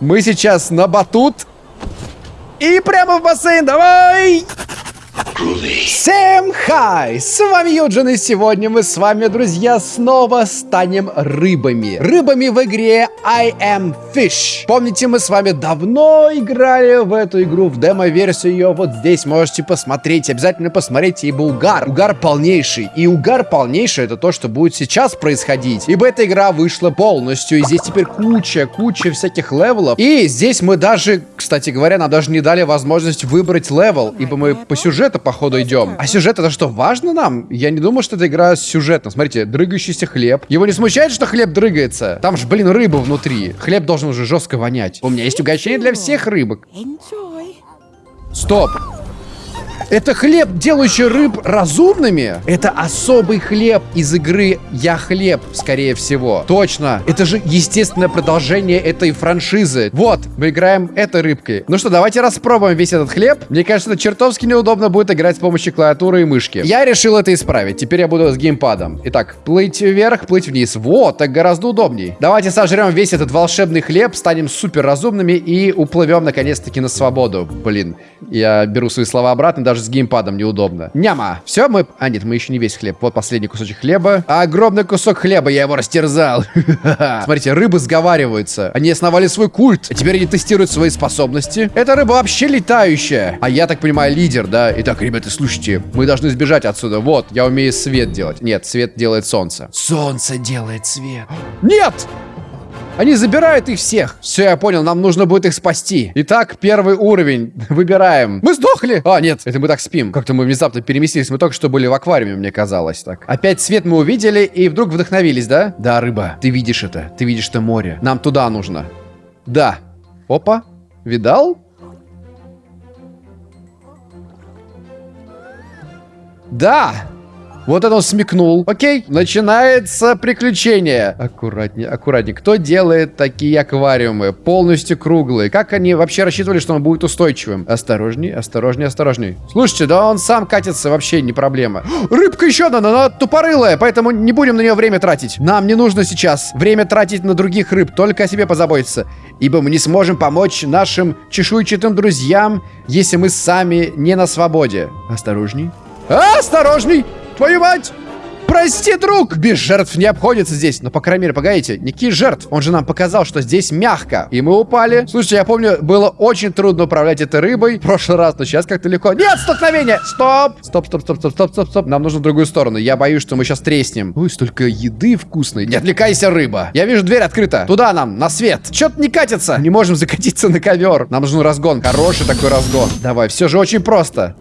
Мы сейчас на батут. И прямо в бассейн, давай! Всем хай! С вами Юджин, и сегодня мы с вами, друзья, снова станем рыбами. Рыбами в игре I Am Fish. Помните, мы с вами давно играли в эту игру, в демо-версию ее вот здесь можете посмотреть. Обязательно посмотрите, ибо угар. Угар полнейший. И угар полнейший это то, что будет сейчас происходить. Ибо эта игра вышла полностью, и здесь теперь куча, куча всяких level ов. И здесь мы даже, кстати говоря, нам даже не дали возможность выбрать level, ибо мы по сюжету походу идем. А сюжет это что, важно нам? Я не думал, что это игра с сюжетом. Смотрите, дрыгающийся хлеб. Его не смущает, что хлеб дрыгается? Там же, блин, рыба внутри. Хлеб должен уже жестко вонять. У меня есть угощение для всех рыбок. Стоп. Это хлеб, делающий рыб разумными? Это особый хлеб из игры «Я хлеб», скорее всего. Точно. Это же естественное продолжение этой франшизы. Вот, мы играем этой рыбкой. Ну что, давайте распробуем весь этот хлеб. Мне кажется, это чертовски неудобно будет играть с помощью клавиатуры и мышки. Я решил это исправить. Теперь я буду с геймпадом. Итак, плыть вверх, плыть вниз. Вот, так гораздо удобней. Давайте сожрем весь этот волшебный хлеб, станем супер разумными и уплывем наконец-таки на свободу. Блин, я беру свои слова обратно, даже с геймпадом неудобно. Няма. Все, мы... А, нет, мы еще не весь хлеб. Вот последний кусочек хлеба. Огромный кусок хлеба, я его растерзал. Смотрите, рыбы сговариваются. Они основали свой культ. А теперь они тестируют свои способности. Эта рыба вообще летающая. А я так понимаю, лидер, да? Итак, ребята, слушайте, мы должны сбежать отсюда. Вот, я умею свет делать. Нет, свет делает солнце. Солнце делает свет. Нет! Они забирают их всех. Все, я понял, нам нужно будет их спасти. Итак, первый уровень. Выбираем. Мы сдохли. А, нет, это мы так спим. Как-то мы внезапно переместились. Мы только что были в аквариуме, мне казалось так. Опять свет мы увидели и вдруг вдохновились, да? Да, рыба, ты видишь это. Ты видишь это море. Нам туда нужно. Да. Опа. Видал? Да! Вот это он смекнул. Окей, начинается приключение. Аккуратнее, аккуратнее. Кто делает такие аквариумы? Полностью круглые. Как они вообще рассчитывали, что он будет устойчивым? Осторожней, осторожней, осторожней. Слушайте, да он сам катится, вообще не проблема. Рыбка еще одна, но она тупорылая, поэтому не будем на нее время тратить. Нам не нужно сейчас время тратить на других рыб, только о себе позаботиться. Ибо мы не сможем помочь нашим чешуйчатым друзьям, если мы сами не на свободе. Осторожней. Осторожней! Твою мать! Прости, друг! Без жертв не обходится здесь. Но, по крайней мере, погодите, никаких жертв. Он же нам показал, что здесь мягко. И мы упали. Слушайте, я помню, было очень трудно управлять этой рыбой в прошлый раз, но сейчас как-то легко. Нет, столкновение! Стоп! Стоп, стоп, стоп, стоп, стоп, стоп, стоп. Нам нужно в другую сторону. Я боюсь, что мы сейчас треснем. Ой, столько еды вкусной. Не отвлекайся, рыба. Я вижу, дверь открыта. Туда нам, на свет. Чё-то не катится. Не можем закатиться на ковер. Нам нужен разгон. Хороший такой разгон. Давай, все же очень просто.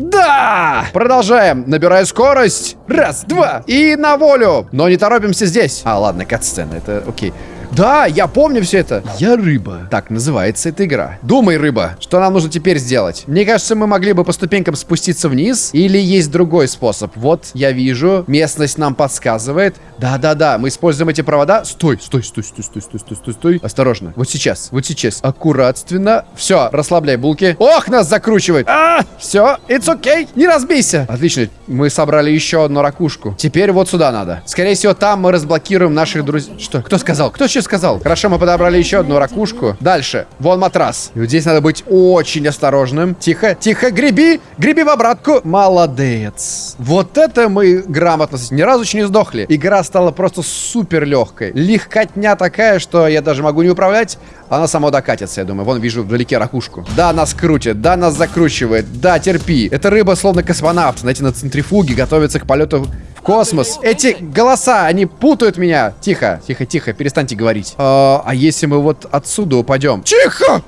Да! Продолжаем. Набираю скорость. Раз, два. И на волю. Но не торопимся здесь. А, ладно, кат-сцена. Это окей. Да, я помню все это. Я рыба. Так называется эта игра. Думай, рыба, что нам нужно теперь сделать? Мне кажется, мы могли бы по ступенькам спуститься вниз. Или есть другой способ. Вот, я вижу. Местность нам подсказывает. Да-да-да, мы используем эти провода. Стой, стой, стой, стой, стой, стой, стой, стой, стой. Осторожно. Вот сейчас, вот сейчас. Аккуратственно. Все, расслабляй булки. Ох, нас закручивает. А, все, it's okay. Не разбейся. Отлично. Мы собрали еще одну ракушку. Теперь вот сюда надо. Скорее всего, там мы разблокируем наших друзей. Что? Кто сказал? Кто сейчас сказал? Хорошо, мы подобрали еще одну ракушку. Дальше. Вон матрас. И вот здесь надо быть очень осторожным. Тихо, тихо, греби. Греби в обратку. Молодец. Вот это мы грамотно. Ни разу еще не сдохли. Игра стала просто супер легкой. Легкотня такая, что я даже могу не управлять. Она сама докатится, я думаю. Вон, вижу вдалеке ракушку. Да, нас крутит. Да, нас закручивает. Да, терпи. Эта рыба словно космонавт. Знаете, на центрифуге готовится к полету в космос. Эти голоса, они путают меня. Тихо, тихо, тихо, перестаньте говорить. А, а если мы вот отсюда упадем? Тихо!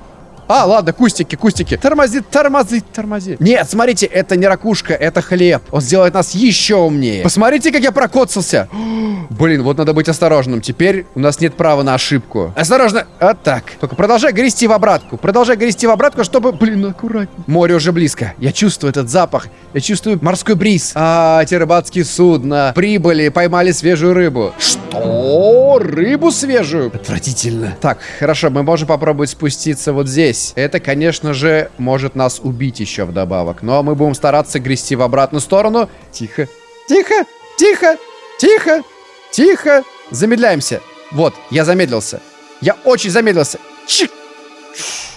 А, ладно, кустики, кустики. Тормози, тормози, тормози. Нет, смотрите, это не ракушка, это хлеб. Он сделает нас еще умнее. Посмотрите, как я прокоцался. Блин, вот надо быть осторожным. Теперь у нас нет права на ошибку. Осторожно. Вот так. Только продолжай грести в обратку. Продолжай грести в обратку, чтобы... Блин, аккуратнее. Море уже близко. Я чувствую этот запах. Я чувствую морской бриз. А, эти рыбацкие судна. Прибыли, поймали свежую рыбу. Что? Рыбу свежую? Отвратительно. Так, хорошо, мы можем попробовать спуститься вот здесь здесь. Это, конечно же, может нас убить еще вдобавок. Но мы будем стараться грести в обратную сторону. Тихо, тихо, тихо, тихо, тихо. Замедляемся. Вот, я замедлился. Я очень замедлился. Чик!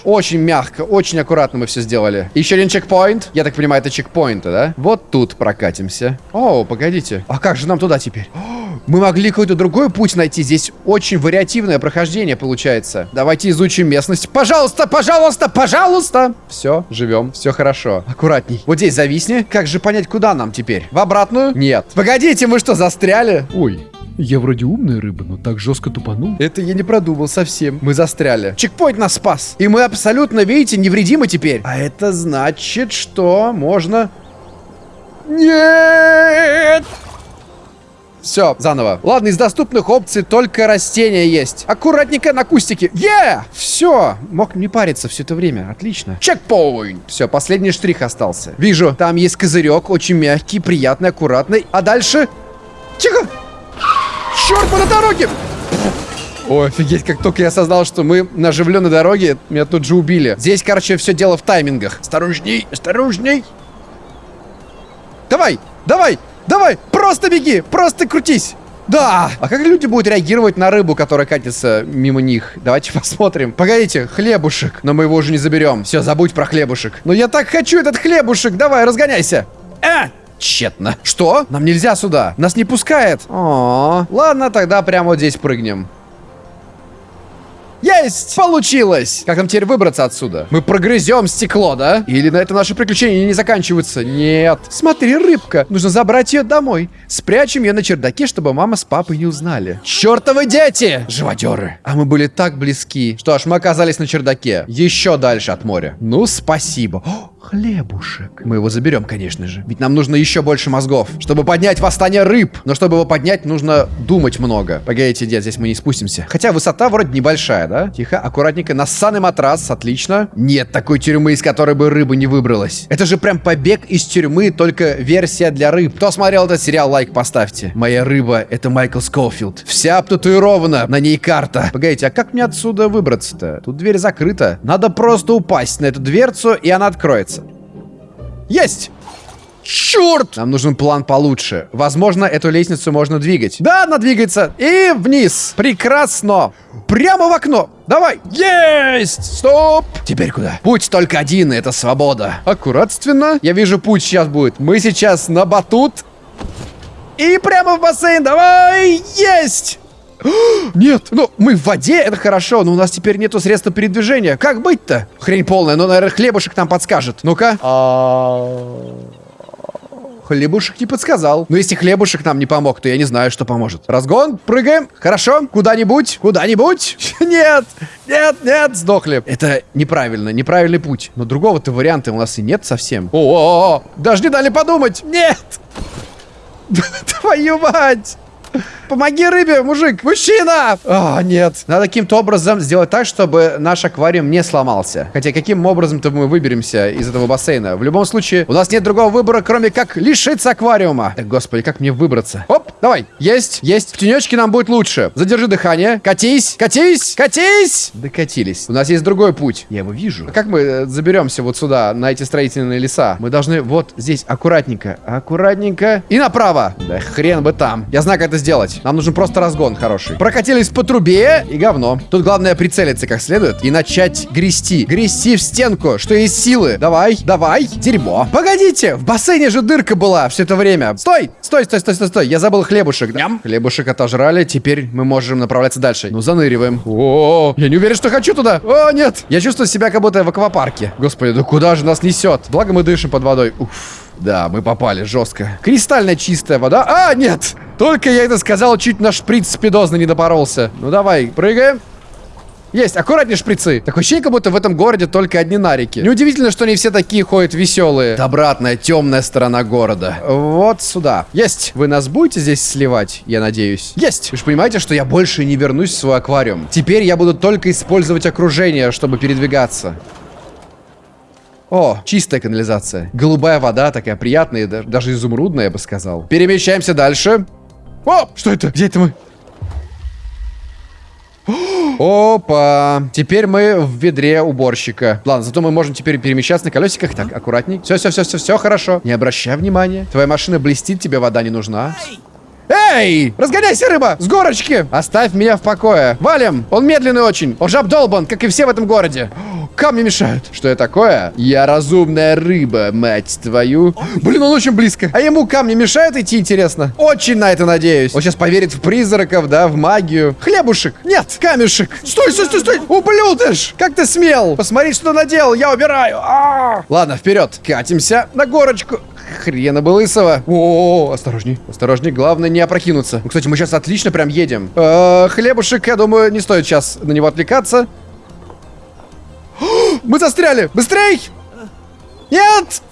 Очень мягко, очень аккуратно мы все сделали. Еще один чекпоинт. Я так понимаю, это чекпоинты, да? Вот тут прокатимся. О, погодите. А как же нам туда теперь? Мы могли какой-то другой путь найти. Здесь очень вариативное прохождение получается. Давайте изучим местность. Пожалуйста, пожалуйста, пожалуйста. Все, живем, все хорошо. Аккуратней. Вот здесь зависни. Как же понять, куда нам теперь? В обратную? Нет. Погодите, мы что, застряли? Ой, я вроде умная рыба, но так жестко тупанул. Это я не продумал совсем. Мы застряли. Чекпоинт нас спас. И мы абсолютно, видите, невредимы теперь. А это значит, что можно... Нет! Все, заново. Ладно, из доступных опций только растения есть. Аккуратненько на кустике. Е! Yeah! Все. Мог не париться все это время. Отлично. Чекпоинт. Все, последний штрих остался. Вижу, там есть козырек, очень мягкий, приятный, аккуратный. А дальше... Тихо! Черт, мы на дороге! Ой, офигеть, как только я осознал, что мы на оживленной дороге, меня тут же убили. Здесь, короче, все дело в таймингах. Осторожней, осторожней. Давай, давай, давай, просто беги, просто крутись. Да! А как люди будут реагировать на рыбу, которая катится мимо них? Давайте посмотрим. Погодите, хлебушек. Но мы его уже не заберем. Все, забудь про хлебушек. Но я так хочу этот хлебушек. Давай, разгоняйся. А! Тщетно. Что? Нам нельзя сюда. Нас не пускает. О, ладно, тогда прямо вот здесь прыгнем. Есть! Получилось! Как нам теперь выбраться отсюда? Мы прогрызем стекло, да? Или на это наши приключения не заканчиваются? Нет. Смотри, рыбка. Нужно забрать ее домой. Спрячем ее на чердаке, чтобы мама с папой не узнали. Чертовы дети! Живодеры. А мы были так близки. Что ж, мы оказались на чердаке. Еще дальше от моря. Ну, спасибо. О, хлебушек. Мы его заберем, конечно же. Ведь нам нужно еще больше мозгов, чтобы поднять восстание рыб. Но чтобы его поднять, нужно думать много. Погодите, дед, здесь мы не спустимся. Хотя высота вроде небольшая, да? Тихо, аккуратненько. Нассанный матрас, отлично. Нет такой тюрьмы, из которой бы рыба не выбралась. Это же прям побег из тюрьмы, только версия для рыб. Кто смотрел этот сериал, лайк поставьте. Моя рыба — это Майкл Скофилд. Вся обтатуирована, на ней карта. Погодите, а как мне отсюда выбраться-то? Тут дверь закрыта. Надо просто упасть на эту дверцу, и она откроется. Есть! Черт! Нам нужен план получше. Возможно, эту лестницу можно двигать. Да, она двигается. И вниз. Прекрасно. Прямо в окно. Давай. Есть! Стоп! Теперь куда? Путь только один, и это свобода. Аккуратственно. Я вижу, путь сейчас будет. Мы сейчас на батут. И прямо в бассейн. Давай! Есть! Нет, ну мы в воде, это хорошо, но у нас теперь нету средства передвижения. Как быть-то? Хрень полная, но, наверное, хлебушек нам подскажет. Ну-ка. Хлебушек не подсказал. Но если хлебушек нам не помог, то я не знаю, что поможет. Разгон, прыгаем. Хорошо, куда-нибудь, куда-нибудь. Нет, нет, нет, сдохли. Это неправильно, неправильный путь. Но другого-то варианта у нас и нет совсем. О, -о, -о, -о. даже не дали подумать. Нет. Твою мать. Помоги рыбе, мужик! Мужчина! А, нет. Надо каким-то образом сделать так, чтобы наш аквариум не сломался. Хотя каким образом-то мы выберемся из этого бассейна? В любом случае, у нас нет другого выбора, кроме как лишиться аквариума. Так, господи, как мне выбраться? Оп, давай. Есть, есть. В тенечке нам будет лучше. Задержи дыхание. Катись, катись, катись! Докатились. У нас есть другой путь. Я его вижу. А как мы э, заберемся вот сюда, на эти строительные леса? Мы должны вот здесь аккуратненько, аккуратненько и направо. Да хрен бы там. Я знаю, как это сделать делать. Нам нужен просто разгон хороший. Прокатились по трубе и говно. Тут главное прицелиться как следует и начать грести. Грести в стенку, что есть силы. Давай, давай. Дерьмо. Погодите, в бассейне же дырка была все это время. Стой, стой, стой, стой, стой, стой. Я забыл хлебушек. Ням. Хлебушек отожрали, теперь мы можем направляться дальше. Ну, заныриваем. О, я не уверен, что хочу туда. О, нет. Я чувствую себя как будто в аквапарке. Господи, да куда же нас несет? Благо мы дышим под водой. Уф. Да, мы попали жестко. Кристально чистая вода. А, нет! Только я это сказал, чуть на шприц спидозно не допоролся. Ну давай, прыгаем. Есть, аккуратнее шприцы. Такое ощущение, как будто в этом городе только одни нарики. Неудивительно, что не все такие ходят веселые. Это обратная, темная сторона города. Вот сюда. Есть. Вы нас будете здесь сливать, я надеюсь? Есть. Вы же понимаете, что я больше не вернусь в свой аквариум. Теперь я буду только использовать окружение, чтобы передвигаться. О, чистая канализация. Голубая вода, такая приятная, даже изумрудная, я бы сказал. Перемещаемся дальше. О, что это? Где это мы? Опа! Теперь мы в ведре уборщика. Ладно, зато мы можем теперь перемещаться на колесиках. Так, аккуратней. Все, все, все, все, все хорошо. Не обращай внимания. Твоя машина блестит, тебе вода не нужна. Разгоняйся, рыба! С горочки! Оставь меня в покое. Валим! Он медленный очень. Он же обдолбан, как и все в этом городе. Камни мешают. Что это такое? Я разумная рыба, мать твою. Блин, он очень близко. А ему камни мешают идти, интересно? Очень на это надеюсь. Он сейчас поверит в призраков, да, в магию. Хлебушек. Нет, камешек. Стой, стой, стой, стой. Ублюдыш. Как ты смел? Посмотри, что наделал. Я убираю. А -а -а. Ладно, вперед. Катимся на горочку. Хрена бы лысого. О, -о, -о осторожней, осторожней. Главное не опрокинуться. Ну, кстати, мы сейчас отлично прям едем. Э -э, хлебушек, я думаю, не стоит сейчас на него отвлекаться. Мы застряли! Быстрей! Нет!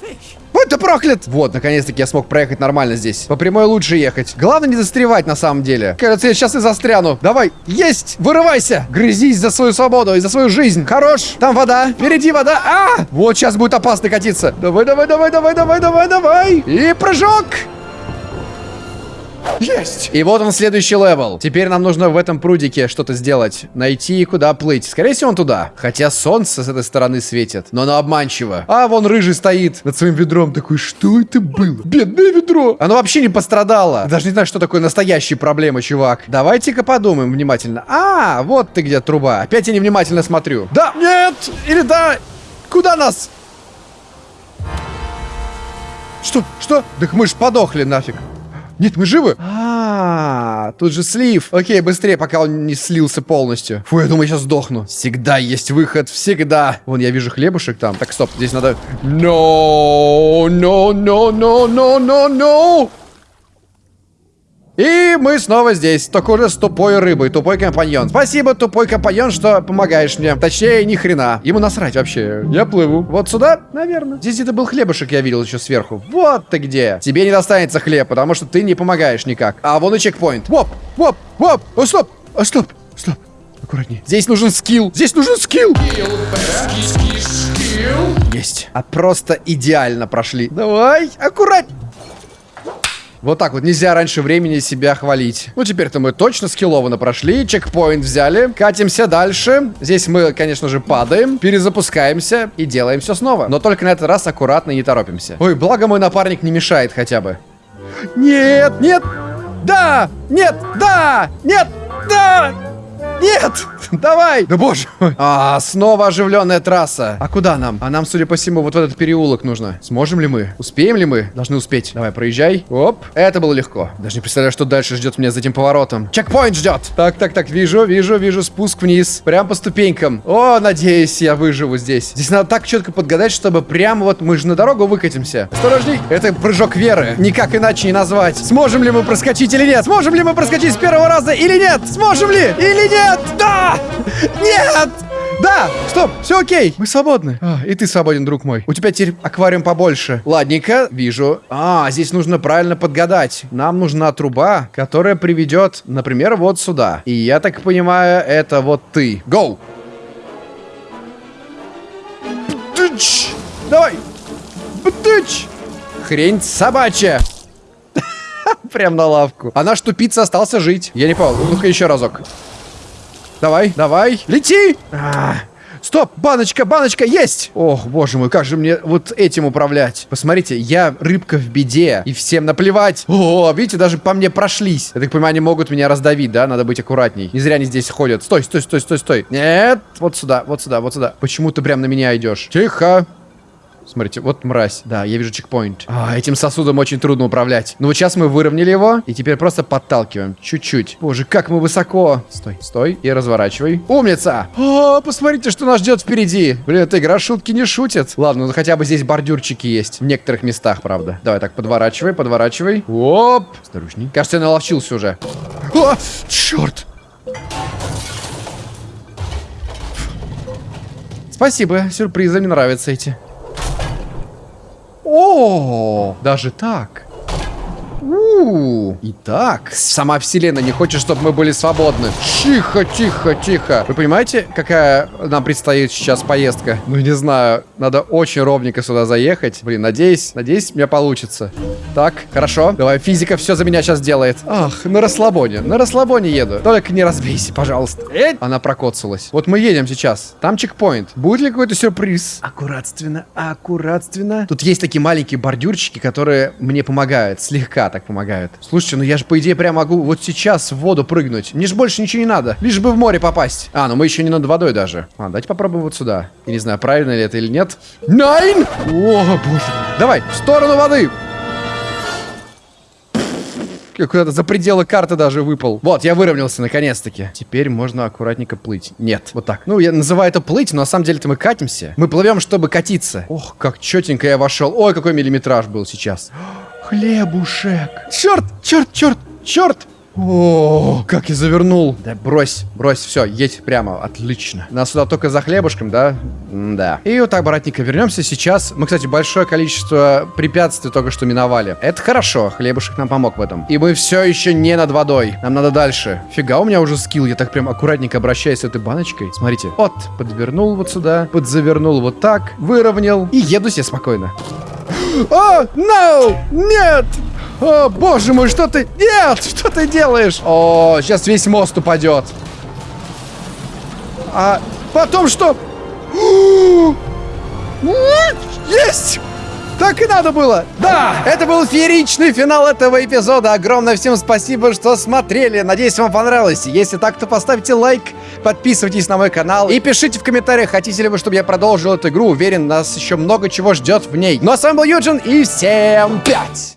Будь ты проклят! Вот, наконец-таки я смог проехать нормально здесь. По прямой лучше ехать. Главное не застревать на самом деле. Кажется, я сейчас и застряну. Давай, есть! Вырывайся! Грызись за свою свободу и за свою жизнь. Хорош! Там вода. Впереди вода. А! Вот сейчас будет опасно катиться. Давай, давай, давай, давай, давай, давай, давай. И прыжок! Есть! И вот он следующий level. Теперь нам нужно в этом прудике что-то сделать. Найти, куда плыть. Скорее всего, он туда. Хотя солнце с этой стороны светит. Но оно обманчиво. А вон рыжий стоит над своим ведром. Такой, что это было? Бедное ведро. Оно вообще не пострадало. Даже не знаю, что такое настоящие проблемы, чувак. Давайте-ка подумаем внимательно. А, вот ты где труба. Опять я невнимательно смотрю. Да, нет, или да. Куда нас? Что? Что? Так мы ж подохли нафиг. Нет, мы живы. А, -а, -а тут же слив. Окей, быстрее, пока он не слился полностью. Фу, я думаю, сейчас сдохну. Всегда есть выход, всегда. Вон, я вижу хлебушек там. Так, стоп, здесь надо... No, no, no, no, no, no, no. И мы снова здесь, только уже с тупой рыбой, тупой компаньон. Спасибо, тупой компаньон, что помогаешь мне. Точнее, ни хрена. Ему насрать вообще. Я плыву. Вот сюда, наверное. Здесь где-то был хлебушек, я видел еще сверху. Вот ты где. Тебе не достанется хлеб, потому что ты не помогаешь никак. А вон и чекпоинт. Воп, воп, воп. О, стоп, о, стоп, стоп. Аккуратнее. Здесь нужен скилл. Здесь нужен скилл. Есть. А просто идеально прошли. Давай, аккуратнее. Вот так вот, нельзя раньше времени себя хвалить. Ну, теперь-то мы точно скиллованно прошли, чекпоинт взяли, катимся дальше. Здесь мы, конечно же, падаем, перезапускаемся и делаем все снова. Но только на этот раз аккуратно не торопимся. Ой, благо мой напарник не мешает хотя бы. Нет, нет, да, нет, да, нет, да, нет! Давай! Да боже мой! А, снова оживленная трасса. А куда нам? А нам, судя по всему, вот в этот переулок нужно. Сможем ли мы? Успеем ли мы? Должны успеть. Давай, проезжай. Оп. Это было легко. Даже не представляю, что дальше ждет меня за этим поворотом. Чекпоинт ждет. Так, так, так. Вижу, вижу, вижу спуск вниз. Прям по ступенькам. О, надеюсь, я выживу здесь. Здесь надо так четко подгадать, чтобы прямо вот мы же на дорогу выкатимся. Осторожней. Это прыжок веры. Никак иначе не назвать. Сможем ли мы проскочить или нет? Сможем ли мы проскочить с первого раза или нет? Сможем ли? Или нет? Нет! Нет! Да! Стоп! Все окей! Мы свободны. А, и ты свободен, друг мой. У тебя теперь аквариум побольше. Ладненько, вижу. А, здесь нужно правильно подгадать. Нам нужна труба, которая приведет, например, вот сюда. И я так понимаю, это вот ты. Гоу! Давай! Бтыч! Хрень собачья! Прям на лавку. А наш тупица остался жить. Я не понял. Ну-ка еще разок. Давай, давай, лети! А, стоп, баночка, баночка, есть! Ох, боже мой, как же мне вот этим управлять? Посмотрите, я рыбка в беде, и всем наплевать. О, видите, даже по мне прошлись. Я так понимаю, они могут меня раздавить, да? Надо быть аккуратней. Не зря они здесь ходят. Стой, стой, стой, стой, стой. Нет, вот сюда, вот сюда, вот сюда. Почему ты прям на меня идешь? Тихо. Смотрите, вот мразь. Да, я вижу чекпоинт. А, этим сосудом очень трудно управлять. Ну вот сейчас мы выровняли его, и теперь просто подталкиваем. Чуть-чуть. Боже, как мы высоко. Стой, стой и разворачивай. Умница! О, посмотрите, что нас ждет впереди. Блин, эта игра шутки не шутит. Ладно, ну хотя бы здесь бордюрчики есть. В некоторых местах, правда. Давай так, подворачивай, подворачивай. Оп! Осторожней. Кажется, я наловчился уже. О, черт! Спасибо, сюрпризы, мне нравятся эти. О, даже так. Итак, сама вселенная не хочет, чтобы мы были свободны. Тихо, тихо, тихо. Вы понимаете, какая нам предстоит сейчас поездка? Ну, не знаю. Надо очень ровненько сюда заехать. Блин, надеюсь, надеюсь, у меня получится. Так, хорошо. Давай, физика все за меня сейчас делает. Ах, на расслабоне. На расслабоне еду. Только не разбейся, пожалуйста. Эть! Она прокоцалась. Вот мы едем сейчас. Там чекпоинт. Будет ли какой-то сюрприз? Аккуратственно, аккуратственно. Тут есть такие маленькие бордюрчики, которые мне помогают. Слегка так помогают помогают. Слушайте, ну я же, по идее, прям могу вот сейчас в воду прыгнуть. Мне же больше ничего не надо. Лишь бы в море попасть. А, ну мы еще не над водой даже. А, давайте попробуем вот сюда. Я не знаю, правильно ли это или нет. Найн! О, боже. Давай, в сторону воды. Куда-то за пределы карты даже выпал. Вот, я выровнялся наконец-таки. Теперь можно аккуратненько плыть. Нет, вот так. Ну, я называю это плыть, но на самом деле-то мы катимся. Мы плывем, чтобы катиться. Ох, как четенько я вошел. Ой, какой миллиметраж был сейчас. Хлебушек. Черт, черт, черт, черт. О, как я завернул. Да брось, брось, все, едь прямо, отлично. Нас сюда только за хлебушком, да? да. И вот так, братненько, вернемся сейчас. Мы, кстати, большое количество препятствий только что миновали. Это хорошо, хлебушек нам помог в этом. И мы все еще не над водой. Нам надо дальше. Фига, у меня уже скилл, я так прям аккуратненько обращаюсь с этой баночкой. Смотрите, вот, подвернул вот сюда, подзавернул вот так, выровнял и еду себе спокойно. О, no! Нет! О, боже мой, что ты... Нет! Что ты делаешь? О, сейчас весь мост упадет. А потом что? Есть! Так и надо было! Да! Это был фееричный финал этого эпизода. Огромное всем спасибо, что смотрели. Надеюсь, вам понравилось. Если так, то поставьте лайк, подписывайтесь на мой канал и пишите в комментариях, хотите ли вы, чтобы я продолжил эту игру. Уверен, нас еще много чего ждет в ней. Ну а с вами был Юджин и всем пять!